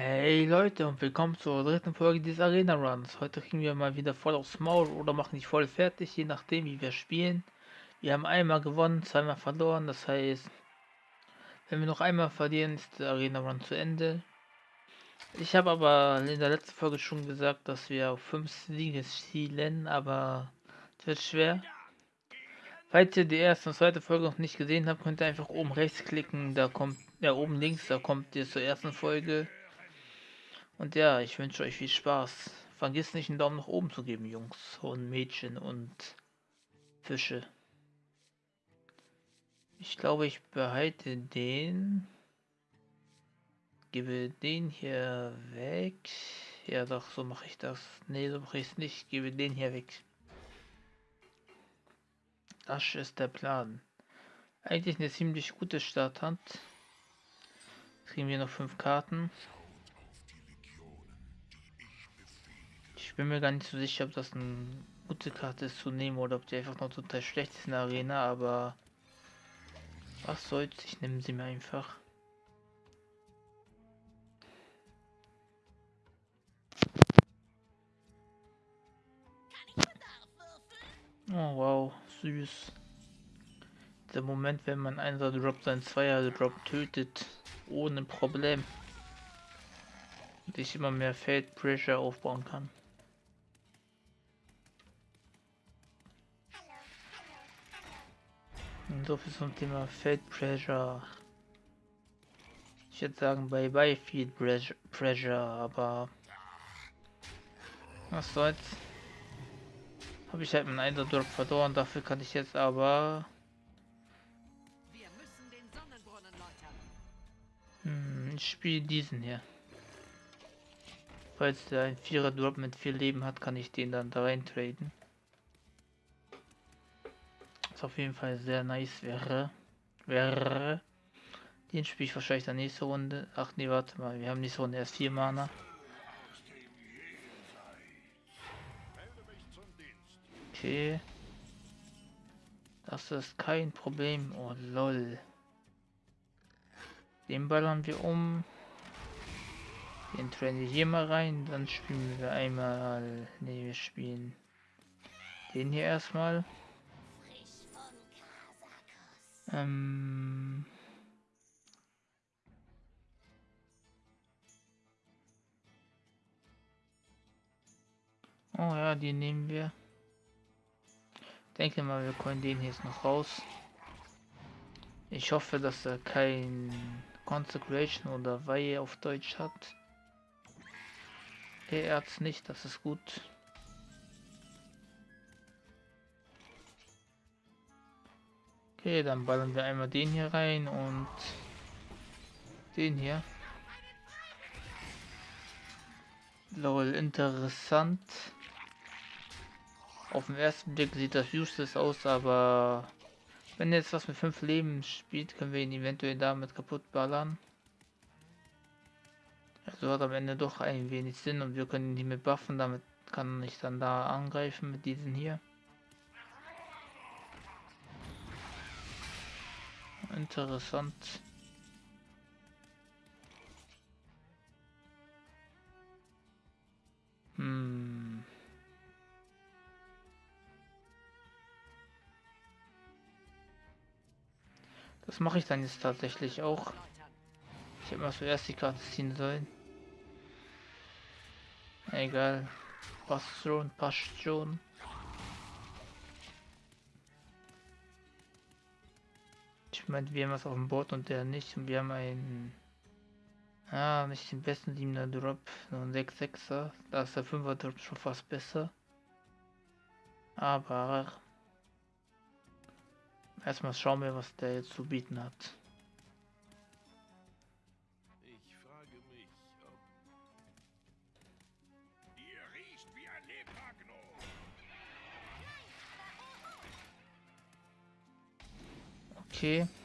Hey Leute und willkommen zur dritten Folge des Arena Runs. Heute kriegen wir mal wieder voll aufs Maul oder machen nicht voll fertig, je nachdem wie wir spielen. Wir haben einmal gewonnen, zweimal verloren, das heißt, wenn wir noch einmal verlieren, ist der Arena Run zu Ende. Ich habe aber in der letzten Folge schon gesagt, dass wir auf 5 Siege zielen, aber es wird schwer. Falls ihr die erste und zweite Folge noch nicht gesehen habt, könnt ihr einfach oben rechts klicken, da kommt, ja oben links, da kommt ihr zur ersten Folge. Und ja, ich wünsche euch viel Spaß. Vergiss nicht einen Daumen nach oben zu geben, Jungs und Mädchen und Fische. Ich glaube, ich behalte den. Gebe den hier weg. Ja, doch, so mache ich das. Ne, so mache ich es nicht. Gebe den hier weg. Das ist der Plan. Eigentlich eine ziemlich gute Starthand. Kriegen wir noch fünf Karten. Bin mir gar nicht so sicher, ob das eine gute Karte ist zu nehmen oder ob die einfach noch total schlecht ist in der Arena, aber was soll's, ich nehme sie mir einfach. Oh wow, süß. Der Moment, wenn man einer Drop sein Zweier Drop tötet, ohne Problem. Und ich immer mehr Feld Pressure aufbauen kann. So viel zum Thema Feld Pressure. Ich würde sagen bye bye Field Pressure, aber was soll's. Habe ich halt meinen Eindruck verloren, dafür kann ich jetzt aber hm, ich spiele diesen hier. Falls der ein Vierer Drop mit viel Leben hat, kann ich den dann da rein traden was auf jeden Fall sehr nice wäre. Wäre. Den spiele ich wahrscheinlich der nächste Runde. Ach nee, warte mal, wir haben nächste Runde erst vier Mana. Okay. Das ist kein Problem. Oh lol. Den ballern wir um. Den trennen wir hier mal rein. Dann spielen wir einmal. Ne, wir spielen den hier erstmal. Ähm oh ja, die nehmen wir. Denke mal, wir können den jetzt noch raus. Ich hoffe, dass er kein Consecration oder Weihe auf Deutsch hat. Er hat's nicht, das ist gut. Okay, dann ballern wir einmal den hier rein und den hier. Lol, interessant. Auf den ersten Blick sieht das useless aus, aber wenn jetzt was mit fünf Leben spielt, können wir ihn eventuell damit kaputt ballern. Also hat am Ende doch ein wenig Sinn und wir können ihn mit buffen, damit kann ich dann da angreifen mit diesen hier. Interessant. Hm. Das mache ich dann jetzt tatsächlich auch. Ich hätte mal zuerst die Karte ziehen sollen. Egal. Passt schon, passt schon. Ich meine, wir haben was auf dem Board und der nicht. Und wir haben einen. Ah, nicht den besten 7er Drop, nur ein 6-6er. Da ist der 5er Drop schon fast besser. Aber erstmal schauen wir, was der jetzt zu bieten hat. Ich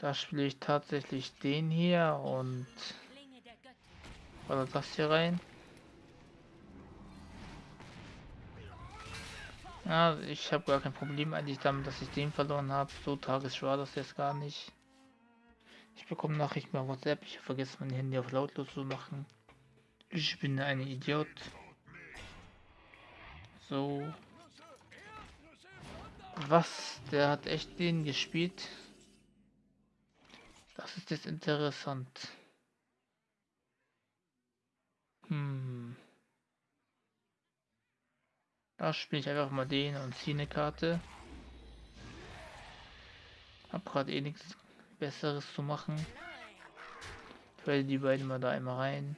Da spiele ich tatsächlich den hier und oder das hier rein. Ja, ich habe gar kein Problem eigentlich damit, dass ich den verloren habe. So tagesschwer das jetzt gar nicht. Ich bekomme Nachrichten bei WhatsApp. Ich vergesse mein Handy auf lautlos zu machen. Ich bin ein Idiot. So. Was? Der hat echt den gespielt. Das ist jetzt interessant. Hm. Da spiele ich einfach mal den und ziehe eine Karte. Hab gerade eh nichts Besseres zu machen. Ich die beiden mal da einmal rein.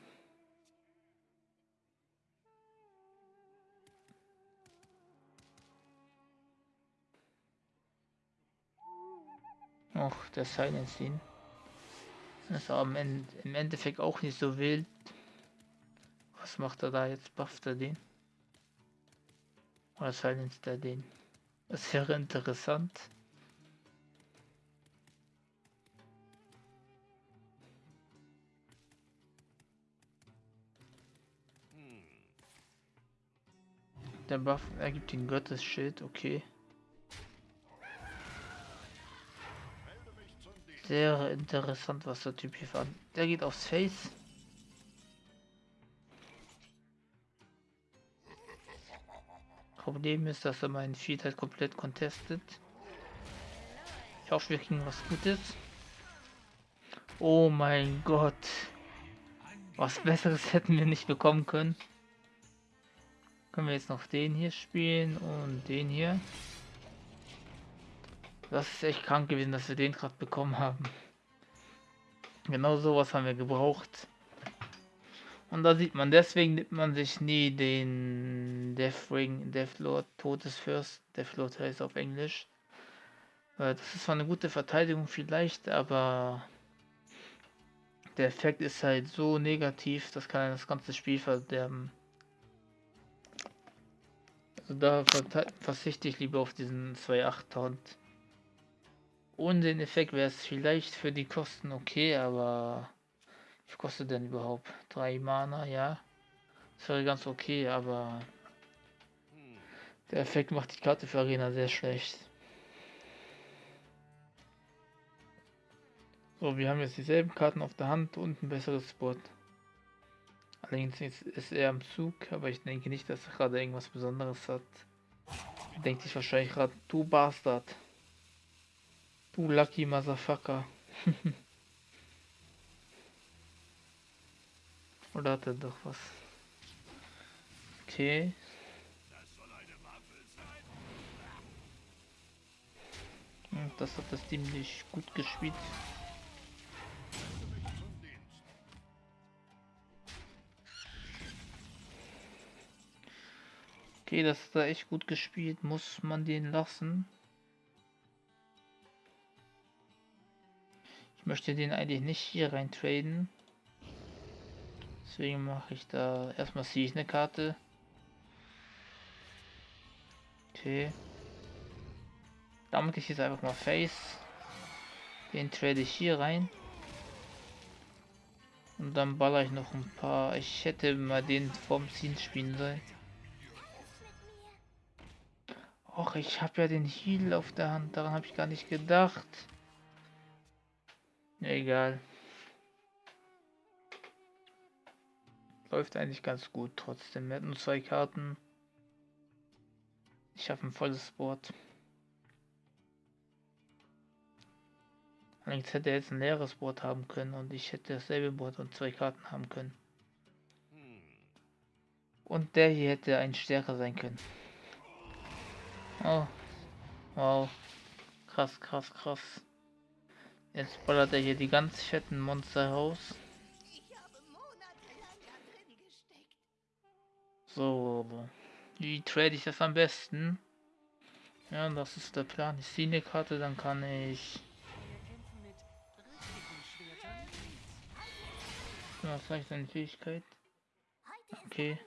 Och, der Silence Scene. Das ist aber im, Endeffekt auch nicht so wild. Was macht er da jetzt? Bufft er den? Oder silenced er den? Das wäre interessant. Der Buff ergibt den Gottesschild, okay. Sehr interessant, was der Typ hier fand. Der geht aufs Face. Problem ist, dass er meinen Feed halt komplett contestet. Ich hoffe, wir kriegen was Gutes. Oh mein Gott. Was Besseres hätten wir nicht bekommen können. Können wir jetzt noch den hier spielen und den hier. Das ist echt krank gewesen, dass wir den gerade bekommen haben. Genau sowas haben wir gebraucht. Und da sieht man, deswegen nimmt man sich nie den Death Ring, Deathlord, Todesfürst, Deathlord heißt auf Englisch. Das ist zwar eine gute Verteidigung vielleicht, aber der Effekt ist halt so negativ, das kann das ganze Spiel verderben. Also da verzichte ich lieber auf diesen 2.8 Taunt. Ohne den Effekt wäre es vielleicht für die Kosten okay, aber wie kostet denn überhaupt? 3 Mana, ja. Das wäre ganz okay, aber der Effekt macht die Karte für Arena sehr schlecht. So, wir haben jetzt dieselben Karten auf der Hand und ein besseres Spot. Allerdings ist er am Zug, aber ich denke nicht, dass er gerade irgendwas Besonderes hat. Denkt sich wahrscheinlich gerade, du Bastard. Du Lucky Motherfucker. Oder hat er doch was? Okay. Das hat das Team nicht gut gespielt. Okay, das hat er echt gut gespielt. Muss man den lassen? Ich möchte den eigentlich nicht hier rein traden. Deswegen mache ich da erstmal ziehe ich eine Karte. Okay. Damit ich jetzt einfach mal Face. Den trade ich hier rein. Und dann baller ich noch ein paar. Ich hätte mal den vom Ziehen spielen sollen. Och, ich habe ja den Heal auf der Hand. Daran habe ich gar nicht gedacht. Egal. Läuft eigentlich ganz gut trotzdem. Wir hatten zwei Karten. Ich habe ein volles Board. Allerdings hätte er jetzt ein leeres Board haben können und ich hätte dasselbe Board und zwei Karten haben können. Und der hier hätte ein stärker sein können. Oh. Wow. Krass, krass, krass. Jetzt ballert er hier die ganz fetten Monster raus. So. Wie trade ich das am besten? Ja, das ist der Plan. Ich ziehe eine Karte, dann kann ich... Was heißt seine Fähigkeit? Okay.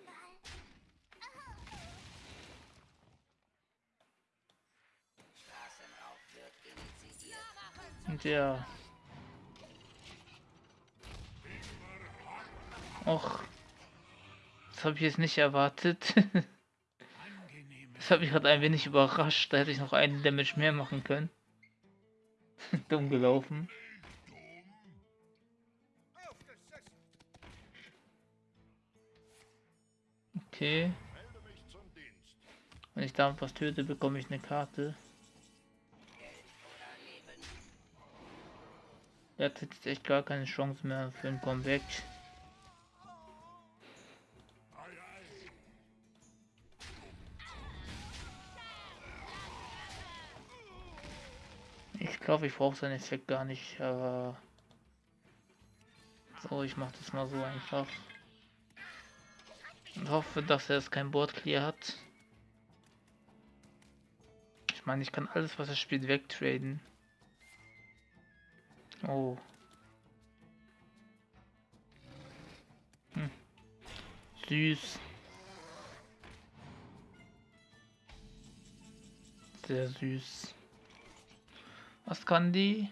der... Och. Das habe ich jetzt nicht erwartet. das habe ich gerade ein wenig überrascht. Da hätte ich noch einen Damage mehr machen können. Dumm gelaufen. Okay. Wenn ich damit was töte, bekomme ich eine Karte. Er hat jetzt echt gar keine Chance mehr für ein Comeback. Ich glaube, ich brauche seinen Effekt gar nicht, aber so, ich mache das mal so einfach. Und hoffe, dass er es kein Board clear hat. Ich meine, ich kann alles, was er spielt, wegtraden. Oh. Hm. Süß. Sehr süß. Was kann die?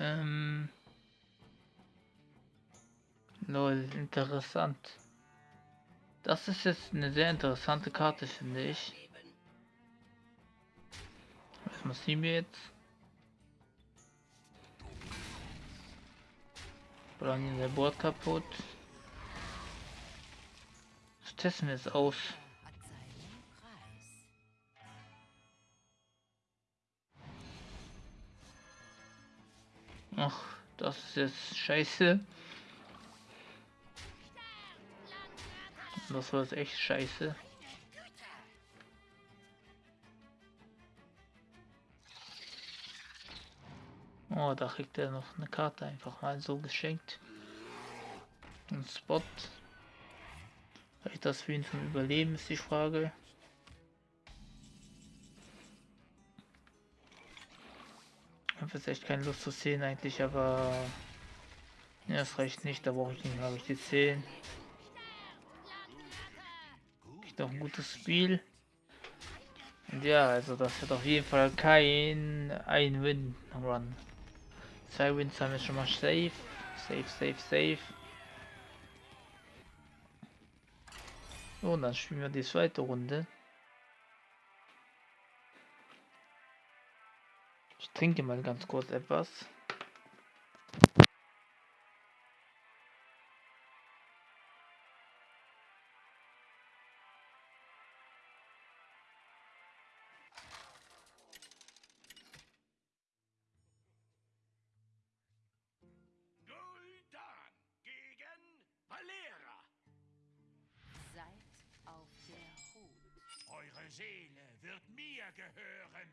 Ähm. Lol, interessant. Das ist jetzt eine sehr interessante Karte, finde ich. Was muss sie mir jetzt? Bringen der Board kaputt. Das testen wir jetzt aus. Ach, das ist jetzt scheiße. Das war jetzt echt scheiße. Oh, da kriegt er noch eine Karte einfach mal so geschenkt. Ein Spot. Reicht das für ihn zum Überleben, ist die Frage. Ich habe jetzt echt keine Lust zu sehen eigentlich, aber ja, das reicht nicht, da brauche ich nicht, habe ich die 10 doch ein gutes Spiel. Und ja, also das wird auf jeden Fall kein ein Win Run. Zwei Wins haben wir schon mal safe. Safe, safe, safe. Und dann spielen wir die zweite Runde. Ich trinke mal ganz kurz etwas. Seele wird mir gehören.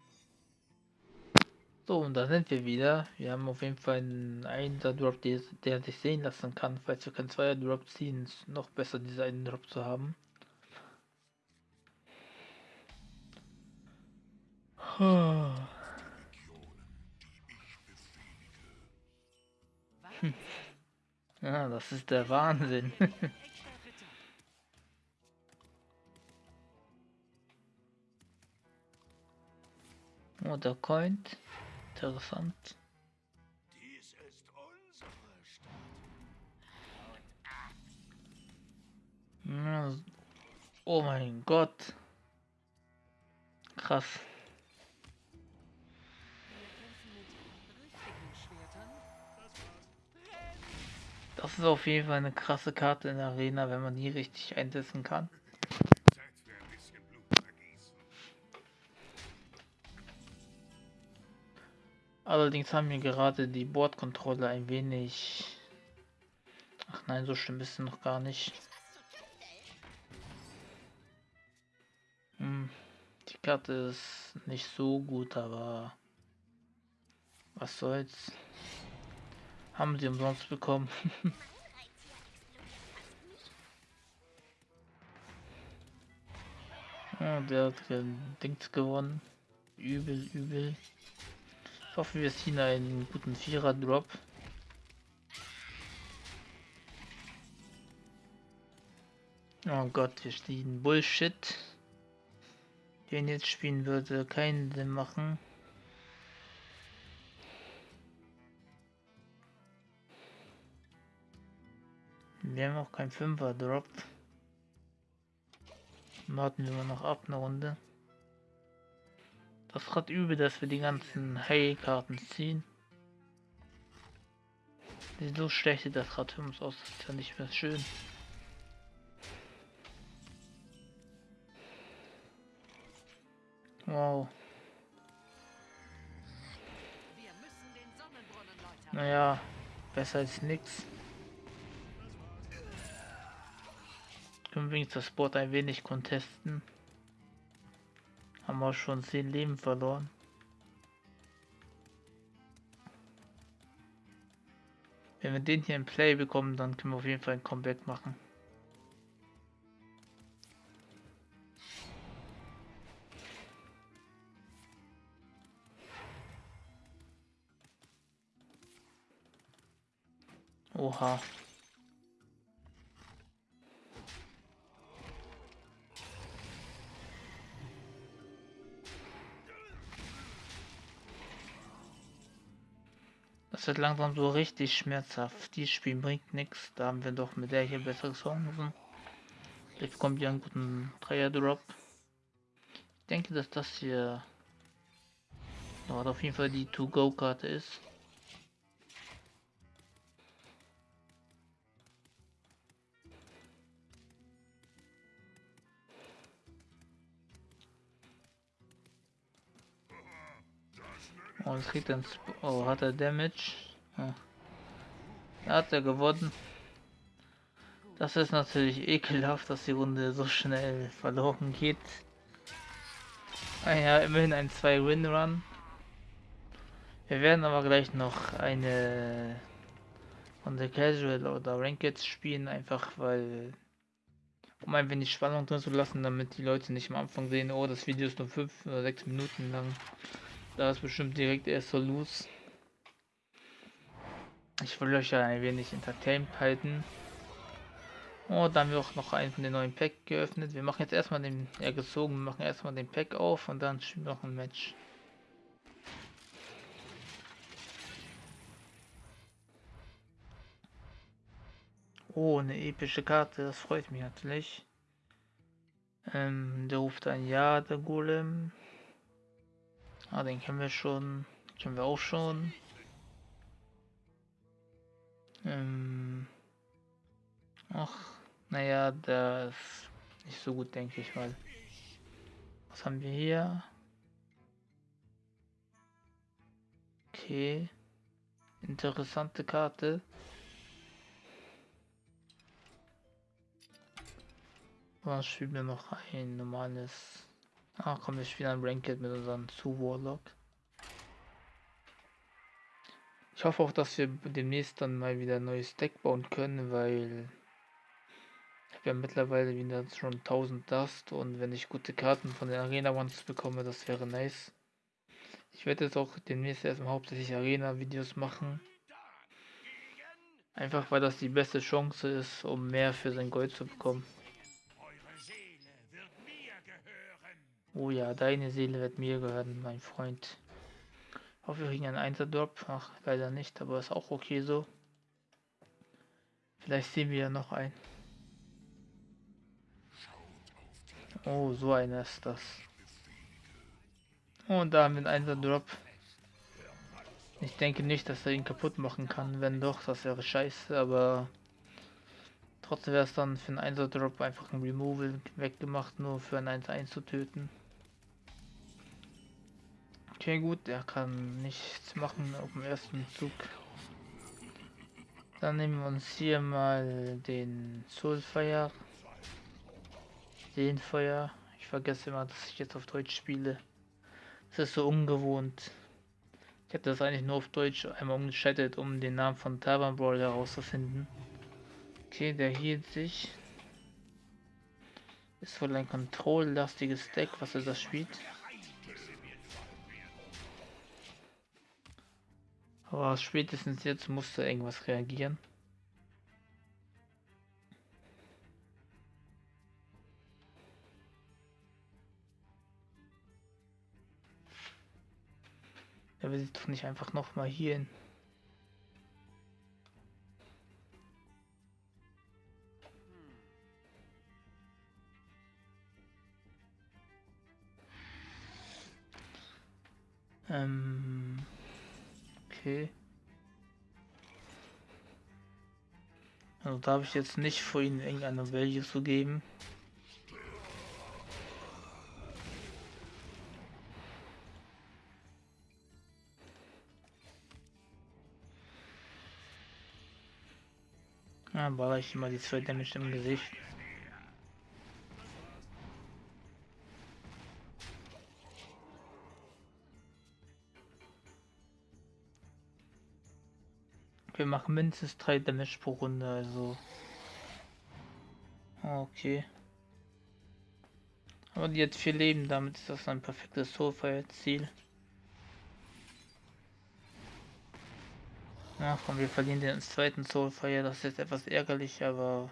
So, und da sind wir wieder. Wir haben auf jeden Fall einen Einser Drop, der, der sich sehen lassen kann. Falls wir keinen Zweier Drop ziehen, ist noch besser, diesen einen Drop zu haben. Hm. Ja, das ist der Wahnsinn. Oder Coint. Interessant. Dies ist unsere Stadt. Oh mein Gott. Krass. Das ist auf jeden Fall eine krasse Karte in der Arena, wenn man die richtig einsetzen kann. Allerdings haben mir gerade die Bordkontrolle ein wenig... Ach nein, so schlimm ist es noch gar nicht. Hm, die Karte ist nicht so gut, aber... Was soll's. Haben sie umsonst bekommen. ja, der hat Dings gewonnen. Übel, übel. Ich hoffe, wir ziehen einen guten Vierer-Drop. Oh Gott, wir stehen Bullshit. Den jetzt spielen würde keinen Sinn machen. Wir haben auch keinen Fünfer-Drop. Warten wir mal noch ab eine Runde. Das ist gerade übel, dass wir die ganzen Heilkarten ziehen. So schlecht sieht das gerade für uns aus, das ist ja nicht mehr schön. Wow. Naja, besser als nichts. Können wir das Board ein wenig contesten. Haben wir schon 10 Leben verloren. Wenn wir den hier im Play bekommen, dann können wir auf jeden Fall ein Comeback machen. Oha. Wird langsam so richtig schmerzhaft. Die Spiel bringt nichts. Da haben wir doch mit der hier bessere Chancen. Vielleicht bekommt ihr einen guten Dreier-Drop. Ich denke, dass das hier auf jeden Fall die To-Go-Karte ist. Oh, es dann. Sp oh, hat er Damage? Da hat er gewonnen. Das ist natürlich ekelhaft, dass die Runde so schnell verloren geht. Ah ja, immerhin ein 2-Win-Run. Wir werden aber gleich noch eine von der Casual oder Ranked spielen, einfach weil um ein wenig Spannung drin zu lassen, damit die Leute nicht am Anfang sehen, oh, das Video ist nur 5 oder 6 Minuten lang. Da ist bestimmt direkt erst so los. Ich will euch ja ein wenig entertained halten. Oh, da haben wir auch noch einen von den neuen Pack geöffnet. Wir machen jetzt erstmal den, ja gezogen, wir machen erstmal den Pack auf und dann spielen wir noch ein Match. Oh, eine epische Karte, das freut mich natürlich. Ähm, der ruft ein Ja, der Golem. Ah, den kennen wir schon. Kennen wir auch schon. Ähm. Ach, naja, der ist nicht so gut, denke ich mal. Was haben wir hier? Okay. Interessante Karte. Was spielen wir noch ein normales Ah, komm, wir spielen ein Ranked mit unserem zu Warlock. Ich hoffe auch, dass wir demnächst dann mal wieder ein neues Deck bauen können, weil wir haben mittlerweile wieder schon 1000 Dust und wenn ich gute Karten von den Arena Ones bekomme, das wäre nice. Ich werde jetzt auch demnächst erstmal hauptsächlich Arena-Videos machen. Einfach weil das die beste Chance ist, um mehr für sein Gold zu bekommen. Oh ja, deine Seele wird mir gehören, mein Freund. Ich hoffe, wir kriegen einen Einser-Drop. Ach, leider nicht, aber ist auch okay so. Vielleicht sehen wir ja noch einen. Oh, so einer ist das. Und da haben wir einen Einser-Drop. Ich denke nicht, dass er ihn kaputt machen kann. Wenn doch, das wäre scheiße, aber trotzdem wäre es dann für einen Einser-Drop einfach ein Removal weggemacht, nur für einen 1-1 zu töten. Okay, gut, er kann nichts machen auf dem ersten Zug. Dann nehmen wir uns hier mal den Soulfire. Den Feuer. Ich vergesse immer, dass ich jetzt auf Deutsch spiele. Das ist so ungewohnt. Ich hätte das eigentlich nur auf Deutsch einmal umgeschaltet, um den Namen von Tavern Brawl herauszufinden. Okay, der hielt sich. Ist wohl ein kontrolllastiges Deck, was er das spielt. Aber spätestens jetzt musste irgendwas reagieren. Er will sich doch nicht einfach noch mal hier hin. Also da habe ich jetzt nicht vor, ihnen irgendeine Value zu geben. Ja, baller ich immer die zwei Damage im Gesicht. Machen mindestens drei Damage pro Runde, also. Okay. Aber die hat vier Leben, damit ist das ein perfektes Soulfire-Ziel. Ja, komm, wir verlieren den zweiten Soulfire, das ist etwas ärgerlich, aber...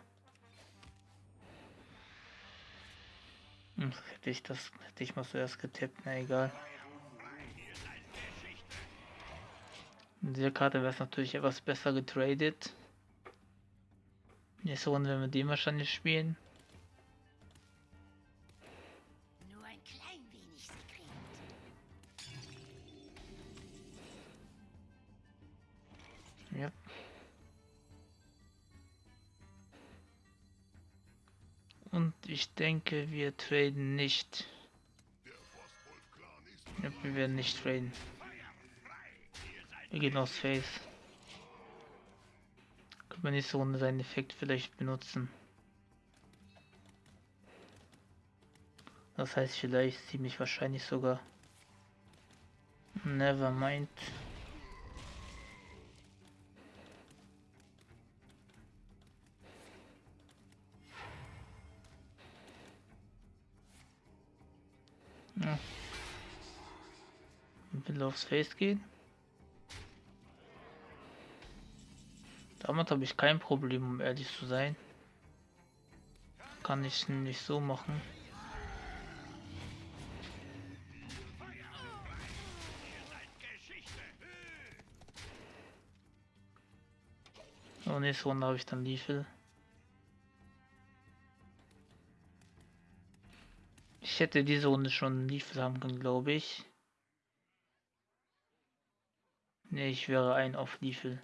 Hm, hätte ich das, hätte ich mal zuerst getippt, na egal. In dieser Karte wäre es natürlich etwas besser getradet. Nächste Runde werden wir den wahrscheinlich spielen. Nur ein klein wenig Sekret. Ja. Und ich denke, wir traden nicht. Ja, wir werden nicht traden. Wir gehen aufs Face. Können wir nächste Runde seinen Effekt vielleicht benutzen. Das heißt vielleicht ziemlich wahrscheinlich sogar. Never mind. Ja. Will aufs Face gehen. Damit habe ich kein Problem, um ehrlich zu sein. Kann ich nicht so machen. So, nächste Runde habe ich dann Liefel. Ich hätte diese Runde schon Liefel haben können, glaube ich. Ne, ich wäre ein auf Liefel.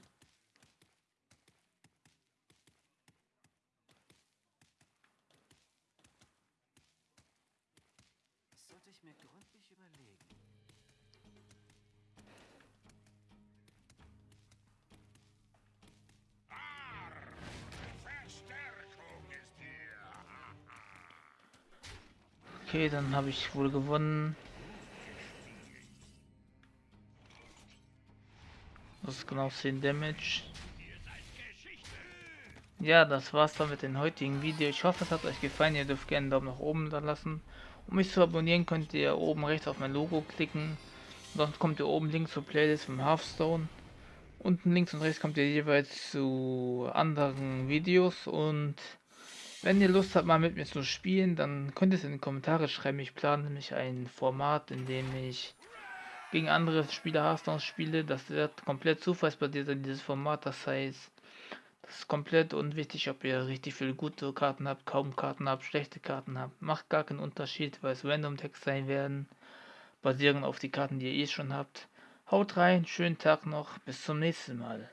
Okay, dann habe ich wohl gewonnen. Das ist genau 10 Damage. Ja, das war's dann mit dem heutigen Video. Ich hoffe, es hat euch gefallen. Ihr dürft gerne einen Daumen nach oben da lassen. Um mich zu abonnieren, könnt ihr oben rechts auf mein Logo klicken. Sonst kommt ihr oben links zur Playlist vom Hearthstone. Unten links und rechts kommt ihr jeweils zu anderen Videos. Und wenn ihr Lust habt, mal mit mir zu spielen, dann könnt ihr es in die Kommentare schreiben. Ich plane nämlich ein Format, in dem ich gegen andere Spieler Hearthstone spiele. Das wird komplett zufallsbasiert in dieses Format. Das heißt, das ist komplett unwichtig, ob ihr richtig viele gute Karten habt, kaum Karten habt, schlechte Karten habt. Macht gar keinen Unterschied, weil es Random Text sein werden, basierend auf die Karten, die ihr eh schon habt. Haut rein, schönen Tag noch, bis zum nächsten Mal.